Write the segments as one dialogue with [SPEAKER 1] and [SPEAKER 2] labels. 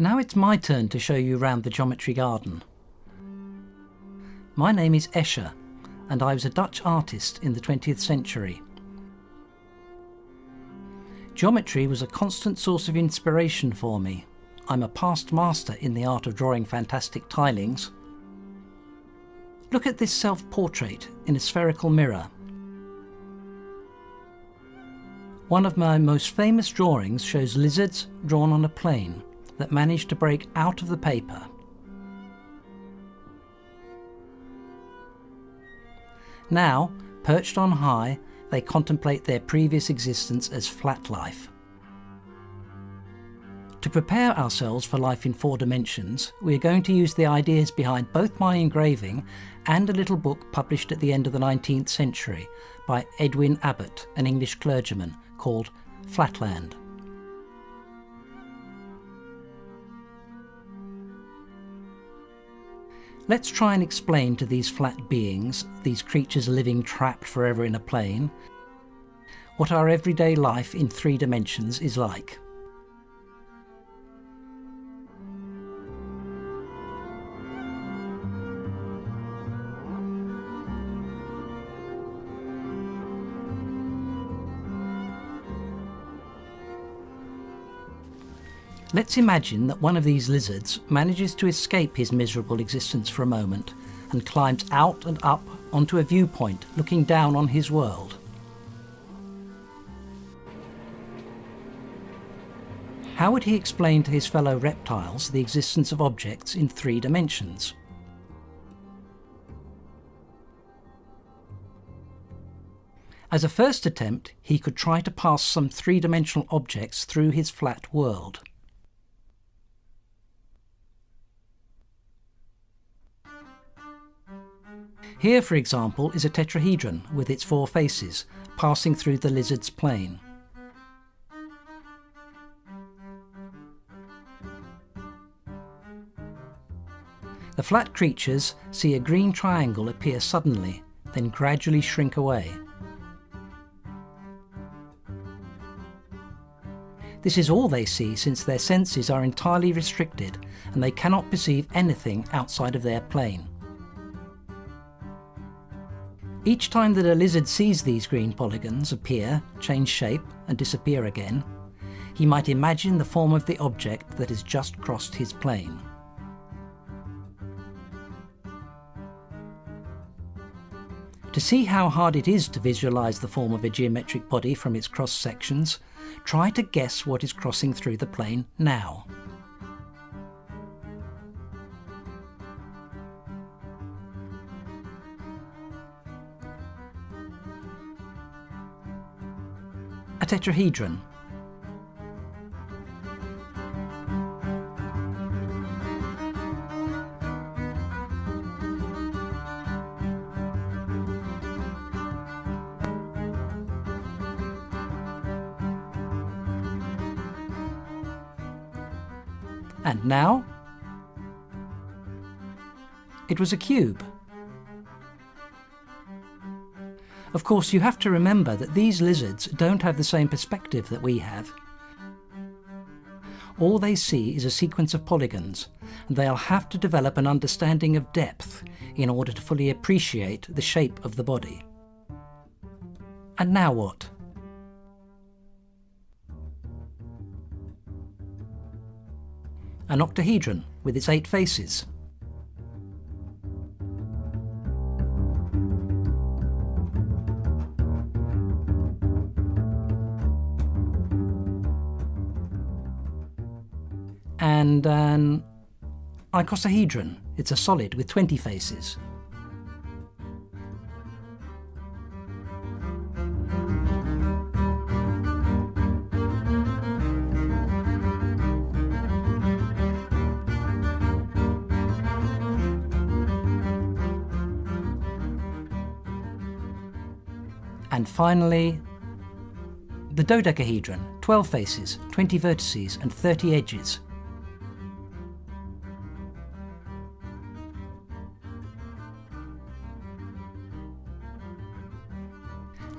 [SPEAKER 1] Now it's my turn to show you around the geometry garden. My name is Escher and I was a Dutch artist in the 20th century. Geometry was a constant source of inspiration for me. I'm a past master in the art of drawing fantastic tilings. Look at this self-portrait in a spherical mirror. One of my most famous drawings shows lizards drawn on a plane that managed to break out of the paper. Now, perched on high, they contemplate their previous existence as flat life. To prepare ourselves for life in four dimensions, we are going to use the ideas behind both my engraving and a little book published at the end of the 19th century by Edwin Abbott, an English clergyman, called Flatland. Let's try and explain to these flat beings, these creatures living trapped forever in a plane, what our everyday life in three dimensions is like. Let's imagine that one of these lizards manages to escape his miserable existence for a moment and climbs out and up onto a viewpoint looking down on his world. How would he explain to his fellow reptiles the existence of objects in three dimensions? As a first attempt, he could try to pass some three-dimensional objects through his flat world. Here, for example, is a tetrahedron with its four faces, passing through the lizard's plane. The flat creatures see a green triangle appear suddenly, then gradually shrink away. This is all they see since their senses are entirely restricted and they cannot perceive anything outside of their plane. Each time that a lizard sees these green polygons appear, change shape and disappear again, he might imagine the form of the object that has just crossed his plane. To see how hard it is to visualize the form of a geometric body from its cross sections, try to guess what is crossing through the plane now. Tetrahedron. And now? It was a cube. Of course, you have to remember that these lizards don't have the same perspective that we have. All they see is a sequence of polygons, and they'll have to develop an understanding of depth in order to fully appreciate the shape of the body. And now what? An octahedron with its eight faces. And an icosahedron. It's a solid with 20 faces. And finally, the dodecahedron, 12 faces, 20 vertices and 30 edges.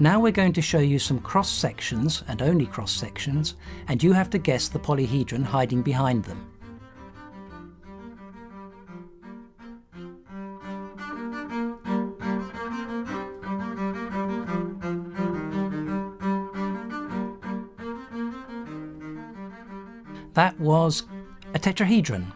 [SPEAKER 1] Now we're going to show you some cross sections, and only cross sections, and you have to guess the polyhedron hiding behind them. That was a tetrahedron.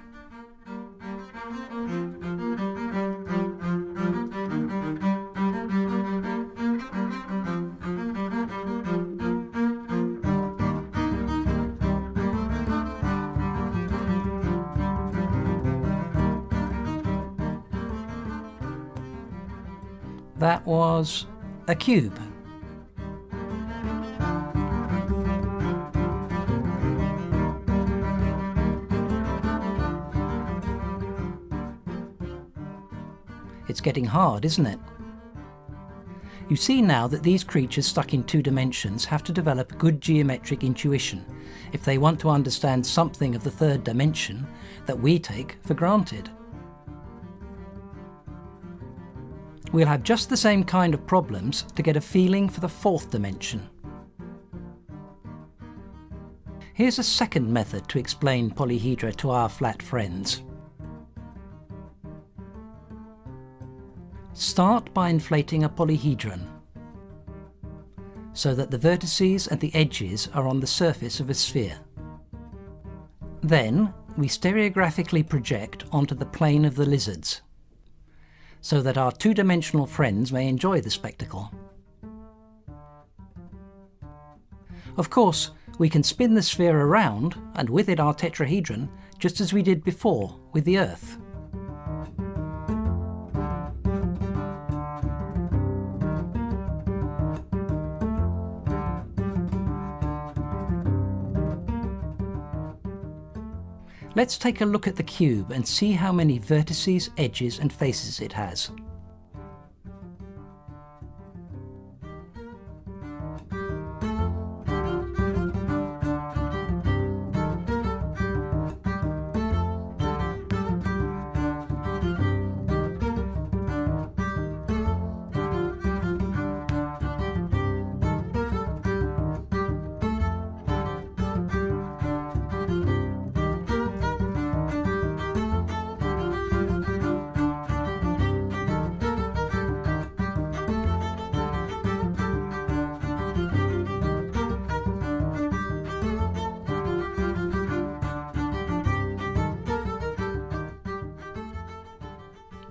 [SPEAKER 1] That was a cube. It's getting hard, isn't it? You see now that these creatures stuck in two dimensions have to develop good geometric intuition if they want to understand something of the third dimension that we take for granted. We'll have just the same kind of problems to get a feeling for the fourth dimension. Here's a second method to explain polyhedra to our flat friends. Start by inflating a polyhedron so that the vertices and the edges are on the surface of a sphere. Then we stereographically project onto the plane of the lizards so that our two-dimensional friends may enjoy the spectacle. Of course, we can spin the sphere around, and with it our tetrahedron, just as we did before with the Earth. Let's take a look at the cube and see how many vertices, edges and faces it has.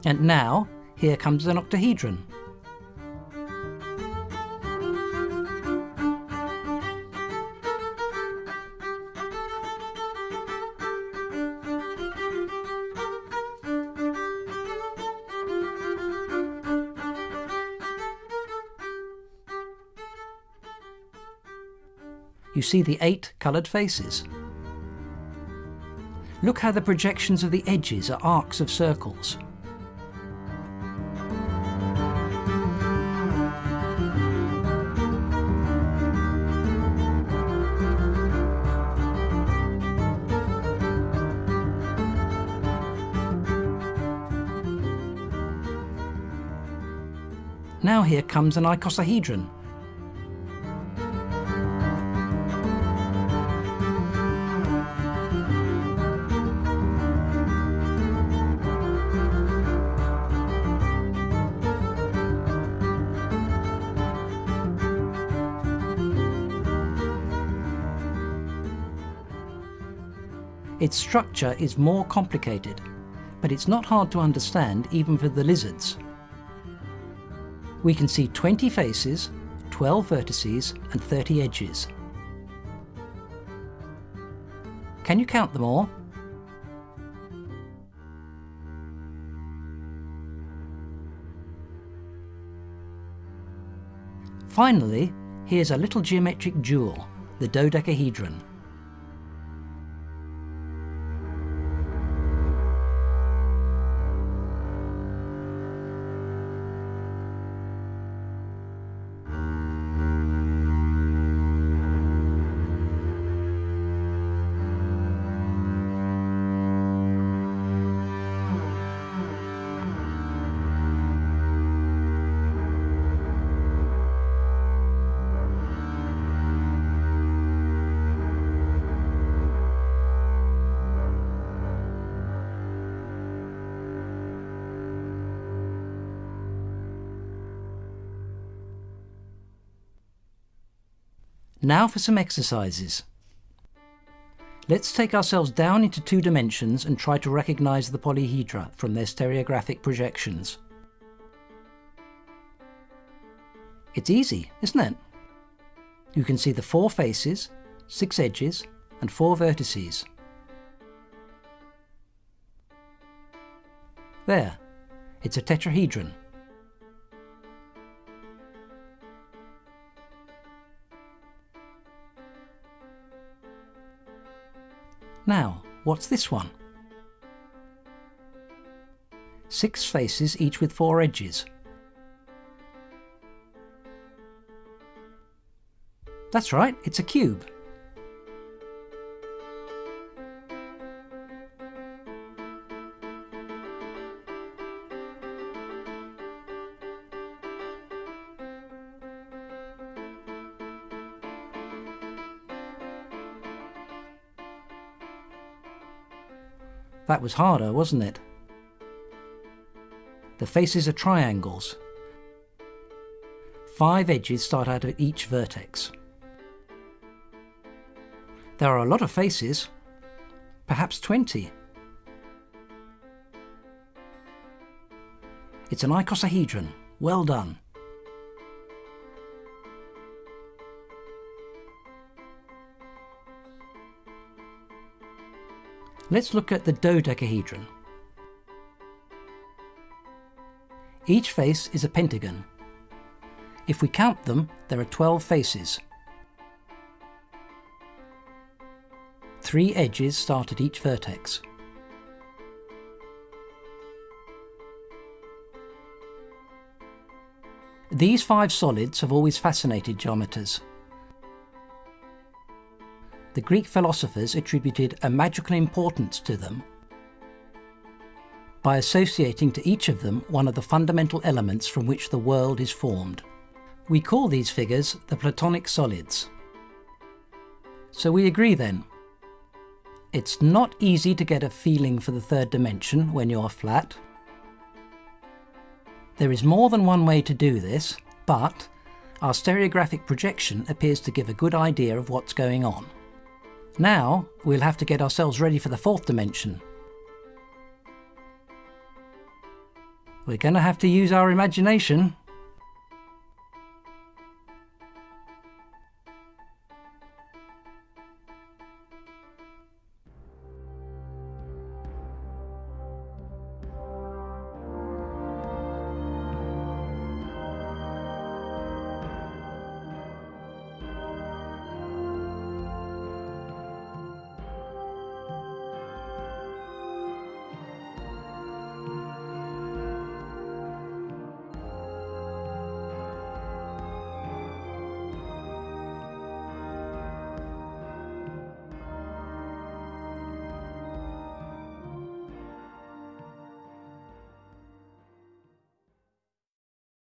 [SPEAKER 1] And now, here comes an octahedron. You see the eight coloured faces. Look how the projections of the edges are arcs of circles. Now here comes an icosahedron. Its structure is more complicated, but it's not hard to understand even for the lizards we can see 20 faces, 12 vertices and 30 edges. Can you count them all? Finally, here's a little geometric jewel, the dodecahedron. Now for some exercises. Let's take ourselves down into two dimensions and try to recognise the polyhedra from their stereographic projections. It's easy, isn't it? You can see the four faces, six edges and four vertices. There, it's a tetrahedron. Now, what's this one? Six faces, each with four edges. That's right, it's a cube. That was harder, wasn't it? The faces are triangles. Five edges start out at each vertex. There are a lot of faces, perhaps 20. It's an icosahedron. Well done. Let's look at the dodecahedron. Each face is a pentagon. If we count them, there are 12 faces. Three edges start at each vertex. These five solids have always fascinated geometers the Greek philosophers attributed a magical importance to them by associating to each of them one of the fundamental elements from which the world is formed. We call these figures the Platonic solids. So we agree then. It's not easy to get a feeling for the third dimension when you're flat. There is more than one way to do this, but our stereographic projection appears to give a good idea of what's going on. Now, we'll have to get ourselves ready for the fourth dimension. We're going to have to use our imagination.